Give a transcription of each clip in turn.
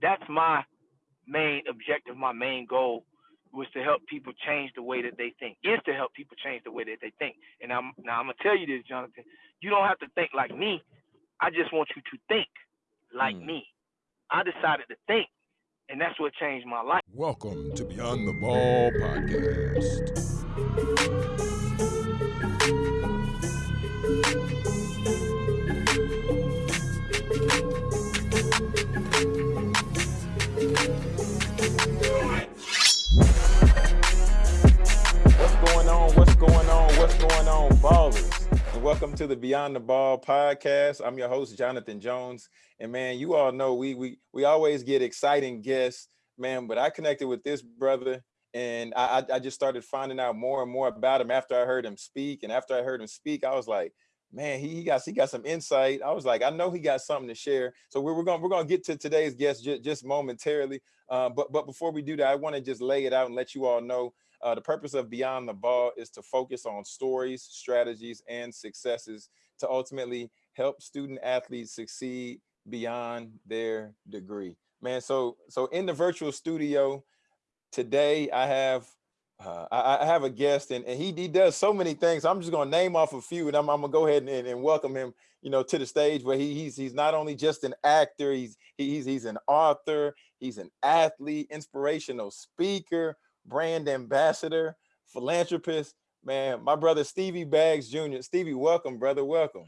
that's my main objective, my main goal was to help people change the way that they think. Is to help people change the way that they think. And I'm now I'm gonna tell you this, Jonathan. You don't have to think like me. I just want you to think like mm. me. I decided to think, and that's what changed my life. Welcome to Beyond the Ball podcast. Ballers, and welcome to the Beyond the Ball podcast. I'm your host, Jonathan Jones, and man, you all know we we we always get exciting guests, man. But I connected with this brother, and I I just started finding out more and more about him after I heard him speak, and after I heard him speak, I was like, man, he, he got he got some insight. I was like, I know he got something to share. So we're, we're gonna we're gonna get to today's guest just, just momentarily. Uh, but but before we do that, I want to just lay it out and let you all know uh, the purpose of Beyond the Ball is to focus on stories, strategies, and successes to ultimately help student athletes succeed beyond their degree. Man, so so in the virtual studio today, I have uh, I, I, have a guest and, and he, he does so many things. I'm just gonna name off a few and I'm, I'm gonna go ahead and, and, welcome him, you know, to the stage where he, he's he's not only just an actor, he's he's he's an author, he's an athlete, inspirational speaker, brand ambassador, philanthropist. Man, my brother Stevie Baggs Jr. Stevie, welcome, brother. Welcome.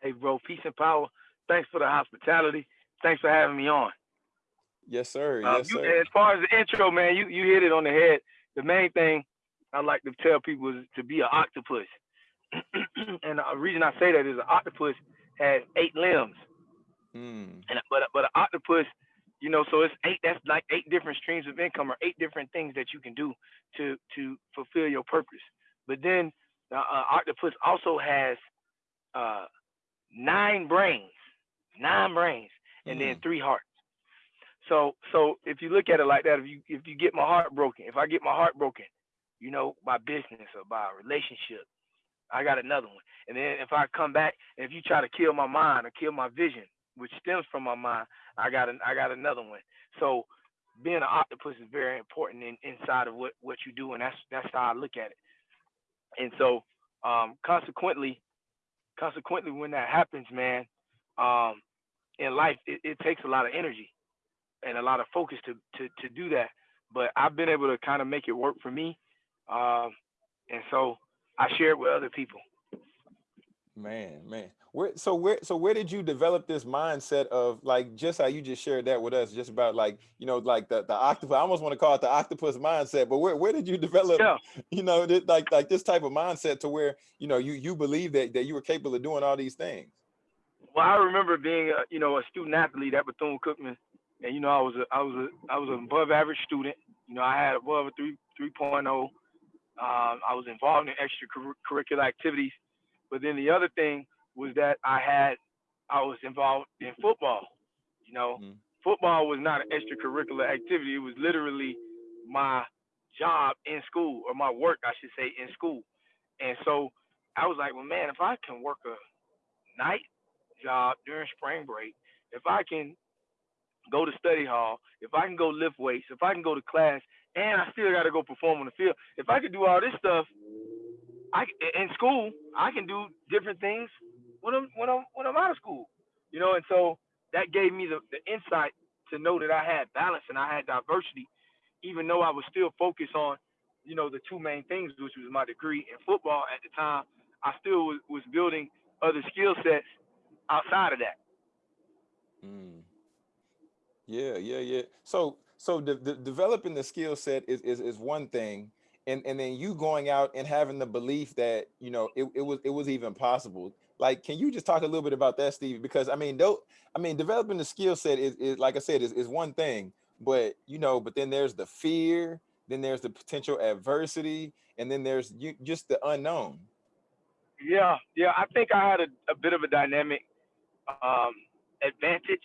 Hey, bro. Peace and power. Thanks for the hospitality. Thanks for having me on. Yes, sir. Uh, yes, you, sir. As far as the intro, man, you you hit it on the head. The main thing I like to tell people is to be an octopus. and the reason I say that is an octopus has eight limbs. Mm. And but but an octopus you know so it's eight that's like eight different streams of income or eight different things that you can do to to fulfill your purpose. But then uh, uh, octopus also has uh, nine brains nine brains and mm. then three hearts. So so if you look at it like that if you if you get my heart broken if i get my heart broken you know by business or by a relationship i got another one. And then if i come back and if you try to kill my mind or kill my vision which stems from my mind, I got an, I got another one. So being an octopus is very important in, inside of what, what you do, and that's that's how I look at it. And so um, consequently, consequently, when that happens, man, um, in life it, it, takes a lot of energy and a lot of focus to to to do that. But I've been able to kind of make it work for me, um, and so I share it with other people. Man, man. Where so where so where did you develop this mindset of like just how you just shared that with us, just about like you know like the the octopus. I almost want to call it the octopus mindset, but where where did you develop yeah. you know this, like like this type of mindset to where you know you you believe that that you were capable of doing all these things? Well, I remember being a, you know a student athlete at Bethune Cookman, and you know I was a I was a I was an above average student. You know I had above a three 3.0. Um, I was involved in extracurricular activities but then the other thing was that I had I was involved in football. You know, mm-hmm. football was not an extracurricular activity. It was literally my job in school or my work, I should say, in school. And so I was like, well, man, if I can work a night job during spring break, if I can go to study hall, if I can go lift weights, if I can go to class, and I still got to go perform on the field, if I could do all this stuff I in school I can do different things when I'm when I'm when I'm out of school, you know, and so that gave me the, the insight to know that I had balance and I had diversity, even though I was still focused on, you know, the two main things, which was my degree in football at the time. I still was, was building other skill sets outside of that. Mm. Yeah, yeah, yeah. So so the, the developing the skill set is, is is one thing and and then you going out and having the belief that you know it, it was it was even possible like can you just talk a little bit about that steve because i mean though i mean developing the skill set is, is like i said is, is one thing but you know but then there's the fear then there's the potential adversity and then there's you just the unknown. Yeah yeah i think i had a, a bit of a dynamic um advantage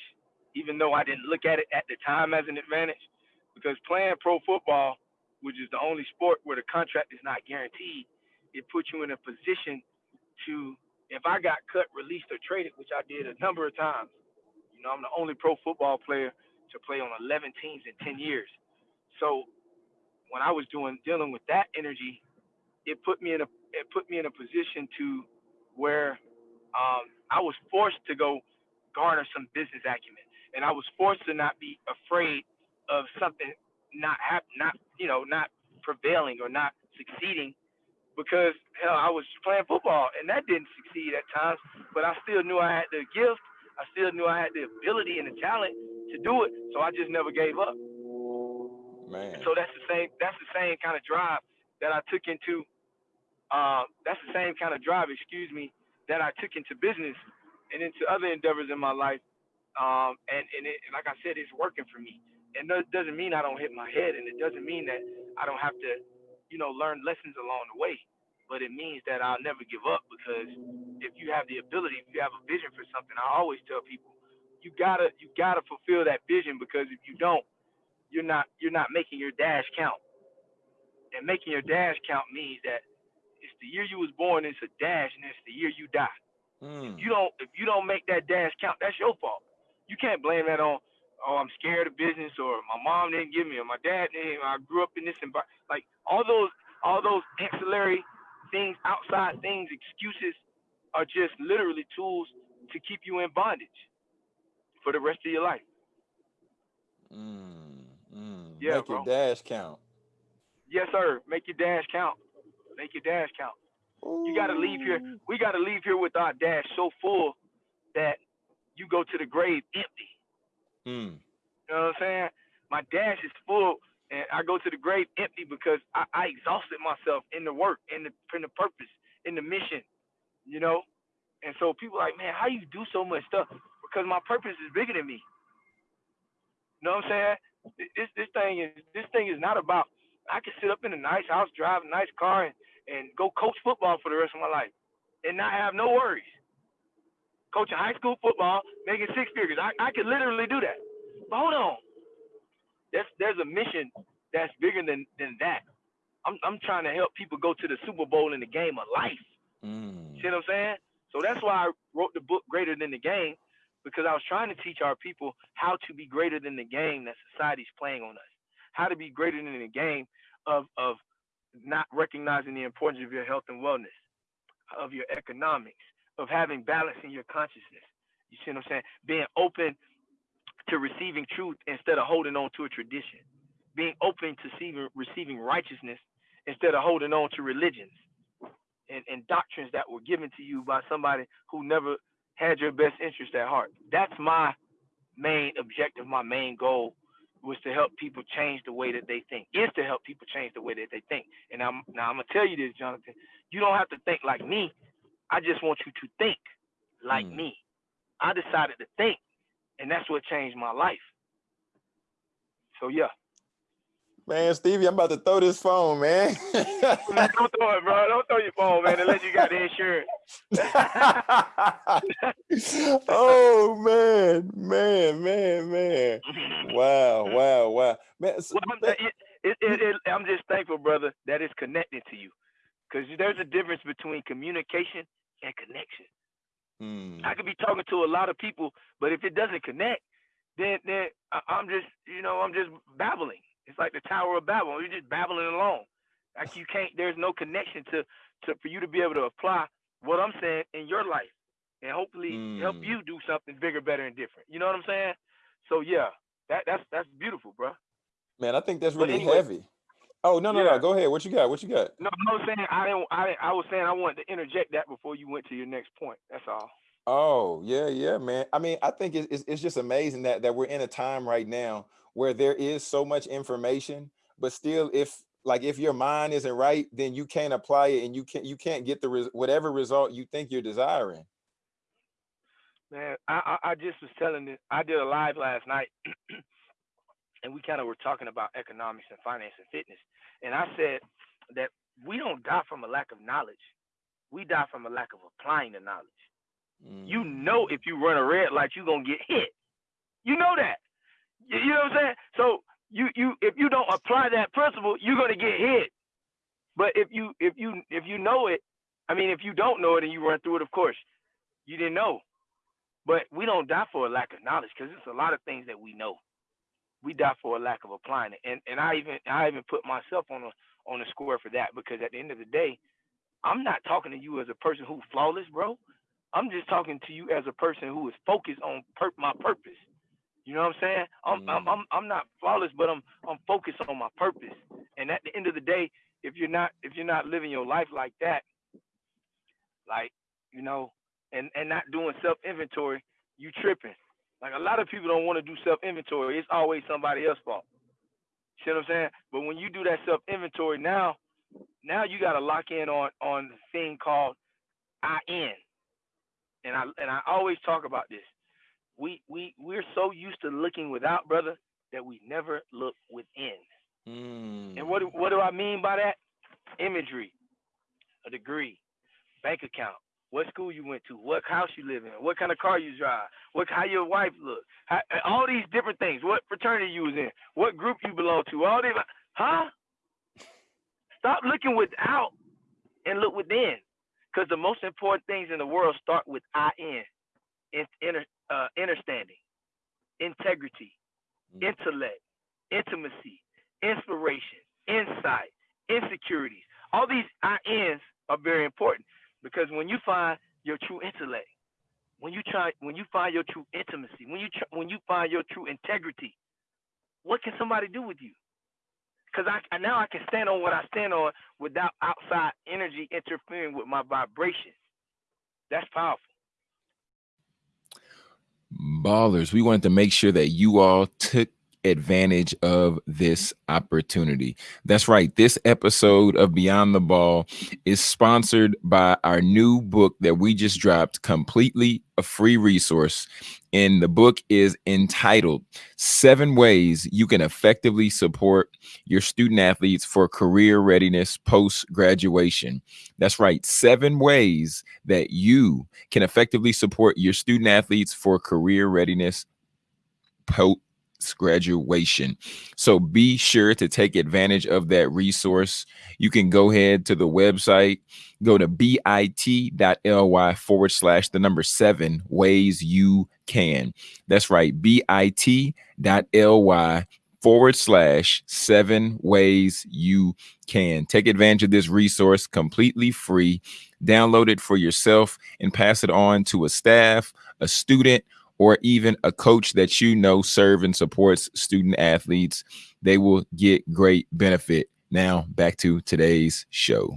even though i didn't look at it at the time as an advantage because playing pro football which is the only sport where the contract is not guaranteed, it puts you in a position to, if I got cut, released, or traded, which I did a number of times. You know, I'm the only pro football player to play on 11 teams in 10 years. So when I was doing dealing with that energy, it put me in a it put me in a position to where um, I was forced to go garner some business acumen, and I was forced to not be afraid of something not hap- not you know not prevailing or not succeeding because hell I was playing football and that didn't succeed at times, but I still knew I had the gift, I still knew I had the ability and the talent to do it, so I just never gave up. Man. So that's the same that's the same kind of drive that I took into uh, that's the same kind of drive, excuse me, that I took into business and into other endeavors in my life. Um, and and it, like I said, it's working for me. And that doesn't mean I don't hit my head, and it doesn't mean that I don't have to, you know, learn lessons along the way. But it means that I'll never give up because if you have the ability, if you have a vision for something, I always tell people, you gotta you gotta fulfill that vision because if you don't, you're not you're not making your dash count. And making your dash count means that it's the year you was born, it's a dash, and it's the year you die. Mm. If you don't if you don't make that dash count, that's your fault. You can't blame that on oh I'm scared of business or my mom didn't give me or my dad didn't. I grew up in this environment. Like all those all those ancillary things, outside things, excuses are just literally tools to keep you in bondage for the rest of your life. Mm. Mm. Yeah, Make your dash count. Yes, sir. Make your dash count. Make your dash count. You got to leave here. We got to leave here with our dash so full that you go to the grave empty. Mm. You know what I'm saying? My dash is full, and I go to the grave empty because I, I exhausted myself in the work, in the in the purpose, in the mission. You know, and so people like, man, how you do so much stuff? Because my purpose is bigger than me. You know what I'm saying? This this thing is this thing is not about. I can sit up in a nice house, drive a nice car, and, and go coach football for the rest of my life, and not have no worries. Coaching high school football, making six figures. I, I could literally do that. But hold on. There's there's a mission that's bigger than than that. I'm I'm trying to help people go to the Super Bowl in the game of life. Mm. See what I'm saying? So that's why I wrote the book Greater Than the Game, because I was trying to teach our people how to be greater than the game that society's playing on us. How to be greater than the game of of not recognizing the importance of your health and wellness, of your economics, of having balance in your consciousness. You see what I'm saying? Being open to receiving truth instead of holding on to a tradition. Being open to receiving, receiving righteousness instead of holding on to religions and, and doctrines that were given to you by somebody who never had your best interest at heart. That's my main objective, my main goal was to help people change the way that they think. Is to help people change the way that they think. And I'm now I'm gonna tell you this, Jonathan. You don't have to think like me. I just want you to think like Hmm. me. I decided to think, and that's what changed my life. So yeah. Man, Stevie, I'm about to throw this phone, man. Don't throw it, bro. Don't throw your phone, man, unless you got the insurance. oh man, man, man, man. Wow, wow, wow. Man, so- Well, it, it, it, I'm just thankful, brother, that it's connected to you. Because there's a difference between communication and connection. Hmm, I could be talking to a lot of people, but if it doesn't connect, then then I'm just, you know, I'm just babbling. It's like the Tower of Babel. You're just babbling along. Like you can't. There's no connection to to for you to be able to apply what I'm saying in your life, and hopefully help Mm. you do something bigger, better, and different. You know what I'm saying? So yeah, that that's that's beautiful, bro. man, I think that's really anyway- heavy. Oh no, no, Yeah. no. Go ahead. What you got? What you got? No, I was saying I didn't. I I was saying I wanted to interject that before you went to your next point. That's all. Oh yeah, yeah, man. I mean, I think it's, it's just amazing that that we're in a time right now where there is so much information, but still, if like if your mind isn't right, then you can't apply it, and you can't you can't get the res- whatever result you think you're desiring. Man, I, I I just was telling this. I did a live last night, and we kind of were talking about economics and finance and fitness. And I said that we don't die from a lack of knowledge. We die from a lack of applying the knowledge. You Mm, know, if you run a red light, you're gonna get hit. You know that. You, you know what I'm saying? So you you if you don't apply that principle, you're gonna get hit. But if you if you if you know it, I mean, if you don't know it and you run through it, of course, you didn't know. But we don't die for a lack of knowledge because it's a lot of things that we know. We die for a lack of applying it. And and I even I even put myself on a on the square for that because at the end of the day, I'm not talking to you as a person who's flawless, bro. I'm just talking to you as a person who is focused on per- my purpose. You know what I'm saying? I'm, mm. I'm I'm I'm not flawless, but I'm I'm focused on my purpose. And at the end of the day, if you're not if you're not living your life like that, like you know, and and not doing self inventory, you tripping. Like a lot of people don't want to do self inventory. It's always somebody else's fault. See what I'm saying? But when you do that self inventory now, now you got to lock in on on the thing called I I N. And I and I always talk about this. We we we're so used to looking without, brother, that we never look within. Mm. And what what do I mean by that? Imagery, a degree, bank account, what school you went to, what house you live in, what kind of car you drive, what how your wife look, how, all these different things, what fraternity you was in, what group you belong to, all these, huh? Stop looking without and look within, because the most important things in the world start with I N, in, inter, uh, understanding, integrity, mm. intellect, intimacy, inspiration, insight, insecurities. All these I N's are very important because when you find your true intellect, when you try, when you find your true intimacy, when you try, when you find your true integrity, what can somebody do with you? Because I now I can stand on what I stand on without outside energy interfering with my vibration. That's powerful. Ballers, we wanted to make sure that you all took advantage of this opportunity. That's right. This episode of Beyond the Ball is sponsored by our new book that we just dropped, completely a free resource. And the book is entitled Seven Ways You Can Effectively Support Your Student Athletes for Career Readiness Post Graduation. That's right. Seven ways that you can effectively support your student athletes for career readiness post graduation. So be sure to take advantage of that resource. You can go ahead to the website, go to bit.ly forward slash the number seven ways you can. That's right, bit.ly forward slash seven ways you can. Take advantage of this resource completely free. Download it for yourself and pass it on to a staff, a student, or even a coach that you know serve and supports student athletes, they will get great benefit. Now back to today's show.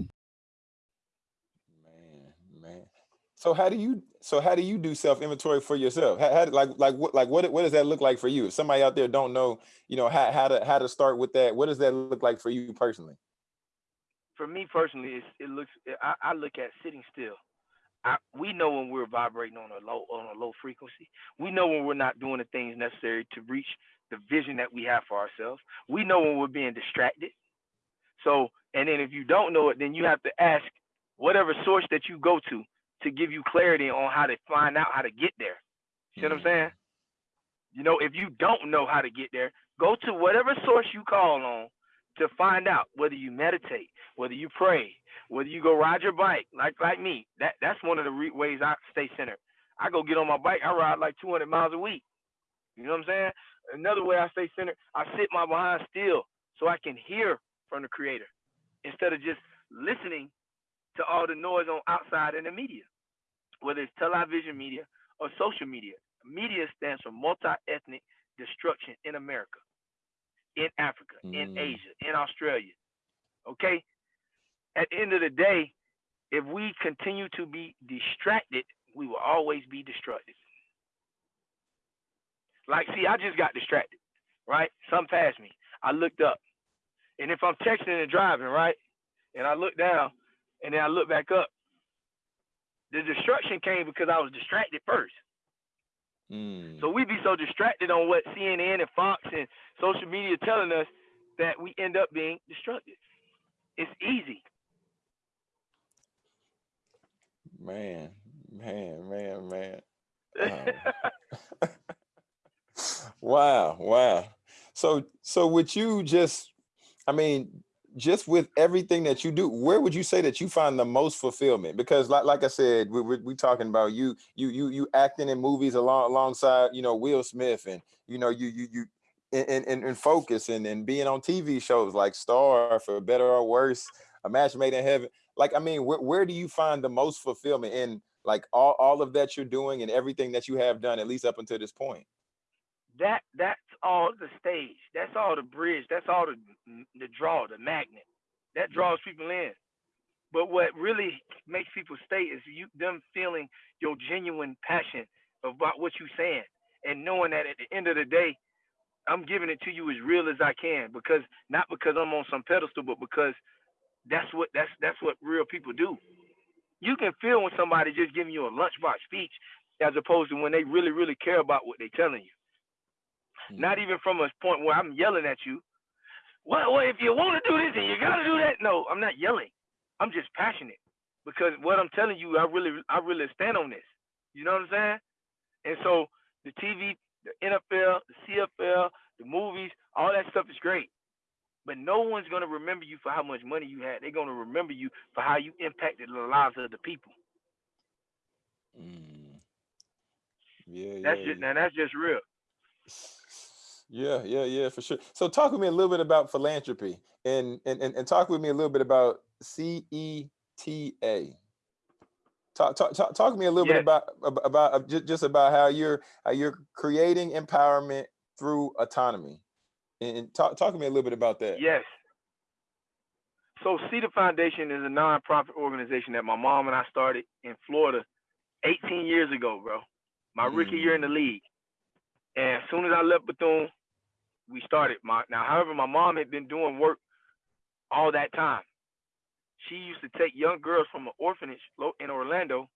Man, man. So how do you so how do you do self inventory for yourself? How, how like like what like what what does that look like for you? If somebody out there don't know, you know, how how to how to start with that. What does that look like for you personally? For me personally, it looks I, I look at sitting still. I, we know when we're vibrating on a low on a low frequency. We know when we're not doing the things necessary to reach the vision that we have for ourselves. We know when we're being distracted. So, and then if you don't know it, then you have to ask whatever source that you go to to give you clarity on how to find out how to get there. See what I'm mm. saying? You know, if you don't know how to get there, go to whatever source you call on to find out whether you meditate, whether you pray, whether you go ride your bike like like me. That that's one of the re- ways I stay centered. I go get on my bike. I ride like 200 miles a week. You know what I'm saying? Another way I stay centered, I sit my behind still so I can hear from the creator instead of just listening to all the noise on outside in the media, whether it's television media or social media. Media stands for multi-ethnic destruction in America in Africa, mm. in Asia, in Australia. Okay? At the end of the day, if we continue to be distracted, we will always be destructive. Like, see, I just got distracted, right? Some passed me. I looked up. And if I'm texting and driving, right? And I look down and then I look back up, the destruction came because I was distracted first. Mm. So we be so distracted on what CNN and Fox and social media telling us that we end up being destructive. It's easy. Man, man, man, man. Um, wow, wow. So, so would you just, I mean, just with everything that you do, where would you say that you find the most fulfillment? Because like, like I said, we, we, we talking about you, you, you, you acting in movies along, alongside, you know, Will Smith and, you know, you, you, you, in, in, in focus and, and being on TV shows like Star for better or worse, a match made in heaven. Like, I mean, where, where do you find the most fulfillment in like all, all of that you're doing and everything that you have done, at least up until this point? That that's all the stage. That's all the bridge. That's all the the draw, the magnet. That draws people in. But what really makes people stay is you them feeling your genuine passion about what you're saying and knowing that at the end of the day, I'm giving it to you as real as I can because not because I'm on some pedestal, but because that's what that's that's what real people do. You can feel when somebody just giving you a lunchbox speech as opposed to when they really, really care about what they're telling you. Mm-hmm. Not even from a point where I'm yelling at you. Well, well, if you want to do this and you gotta do that, no, I'm not yelling. I'm just passionate because what I'm telling you, I really, I really stand on this. You know what I'm saying? And so the TV, the NFL, the CFL, the movies, all that stuff is great. But no one's gonna remember you for how much money you had. They're gonna remember you for how you impacted the lives of the people. Mm. Yeah, that's yeah, just yeah. now that's just real. Yeah, yeah, yeah, for sure. So talk with me a little bit about philanthropy and and and, and talk with me a little bit about CETA. Talk, talk, talk, talk to me a little yes. bit about about uh, just about how you're how you're creating empowerment through autonomy, and talk talk to me a little bit about that. Yes. So CETA Foundation is a nonprofit organization that my mom and I started in Florida 18 years ago, bro. My mm. rookie year in the mm. league. And as soon as I left Bethune, we started. My now, however, my mom had been doing work all that time. She used to take young girls from an orphanage in Orlando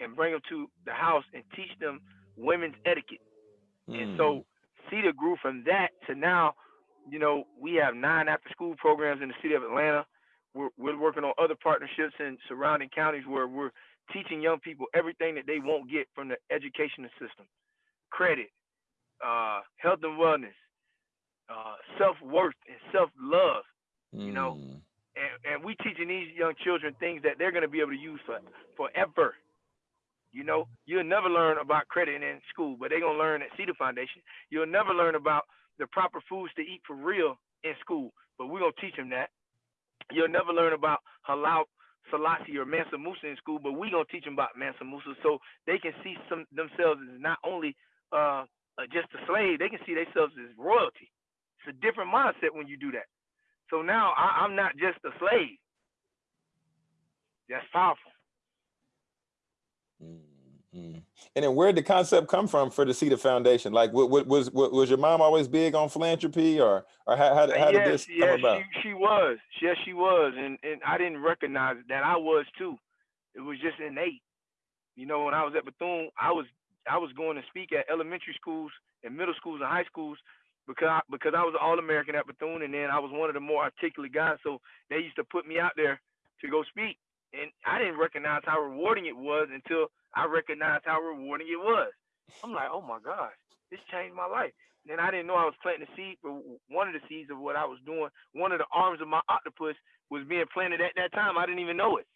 and bring them to the house and teach them women's etiquette. Mm. And so CETA grew from that to now, you know, we have nine after school programs in the city of Atlanta. We're, we're working on other partnerships in surrounding counties where we're teaching young people everything that they won't get from the educational system credit, uh, health and wellness, uh, self worth, and self love. Mm. You know, hmm. and, and we teaching these young children things that they're going to be able to use for forever. You know, you'll never learn about credit in school, but they're gonna learn at CETA Foundation. You'll never learn about the proper foods to eat for real in school, but we're gonna teach them that. You'll never learn about Haile Selassie or Mansa Musa in school, but we're gonna teach them about Mansa Musa so they can see some themselves as not only uh, just a slave, they can see themselves as royalty. It's a different mindset when you do that. So now I, am not just a slave. That's powerful. Mm-hmm. And then where did the concept come from for the CETA Foundation? Like, what, what was what, was your mom always big on philanthropy, or or how how, how yes, did this yes, come about? She, she was, yes, she was, and and I didn't recognize that I was too. It was just innate. You know, when I was at Bethune, I was I was going to speak at elementary schools and middle schools and high schools because I, because I was an All American at Bethune, and then I was one of the more articulate guys. So they used to put me out there to go speak, and I didn't recognize how rewarding it was until I recognized how rewarding it was. I'm like, oh my gosh, this changed my life. And I didn't know I was planting the seed for one of the seeds of what I was doing. One of the arms of my octopus was being planted at that time. I didn't even know it.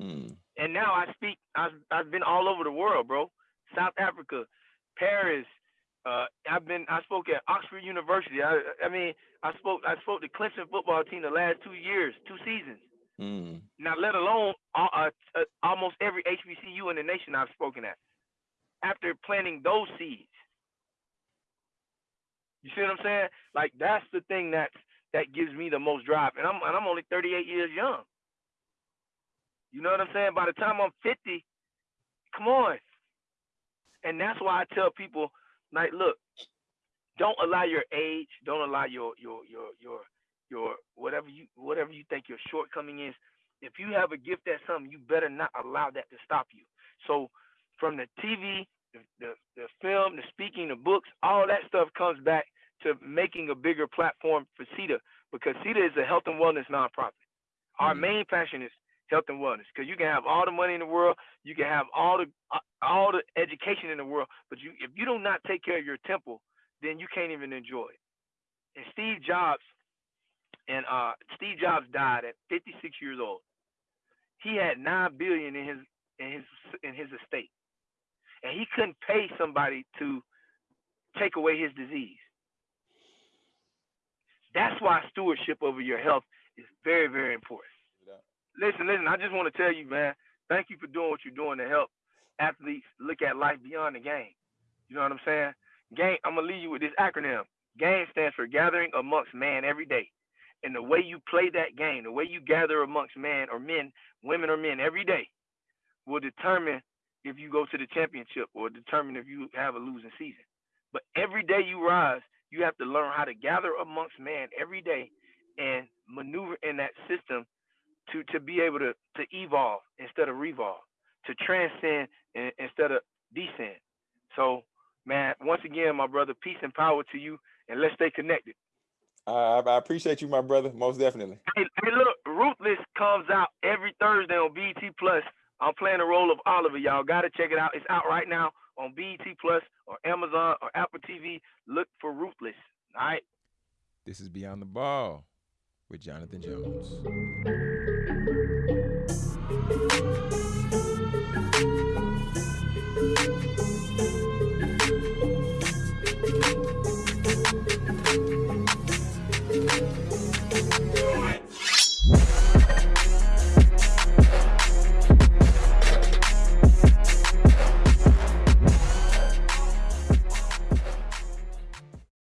Hmm. And now I speak. I've I've been all over the world, bro. South Africa, Paris. Uh, I've been. I spoke at Oxford University. I I mean, I spoke. I spoke to Clemson football team the last two years, two seasons. Mm. Now, let alone uh, uh, uh, almost every HBCU in the nation I've spoken at. After planting those seeds, you see what I'm saying? Like that's the thing that's that gives me the most drive, and I'm and I'm only 38 years young. You know what I'm saying? By the time I'm 50, come on. And that's why I tell people, like, look, don't allow your age, don't allow your your your your your whatever you whatever you think your shortcoming is. If you have a gift at something, you better not allow that to stop you. So from the TV, the, the, the film, the speaking, the books, all that stuff comes back to making a bigger platform for CETA because CETA is a health and wellness nonprofit. Our mm-hmm. main passion is health and wellness because you can have all the money in the world, you can have all the uh, all the education in the world, but you if you do not take care of your temple, then you can't even enjoy it. And Steve Jobs and uh, Steve Jobs died at 56 years old. He had nine billion in his in his in his estate, and he couldn't pay somebody to take away his disease. That's why stewardship over your health is very, very important. Listen, listen, I just want to tell you, man, thank you for doing what you're doing to help athletes look at life beyond the game. You know what I'm saying? Game, I'm gonna leave you with this acronym. Game stands for gathering amongst man every day. And the way you play that game, the way you gather amongst man or men, women or men every day, will determine if you go to the championship or determine if you have a losing season. But every day you rise, you have to learn how to gather amongst man every day and maneuver in that system to to be able to to evolve instead of revolve, to transcend instead of descend. So, man, once again, my brother, peace and power to you, and let's stay connected. Uh, I appreciate you, my brother, most definitely. Hey, hey, look, Ruthless comes out every Thursday on BET Plus. I'm playing the role of Oliver. Y'all got to check it out. It's out right now on BET Plus or Amazon or Apple TV. Look for Ruthless. All right. This is Beyond the Ball with Jonathan Jones.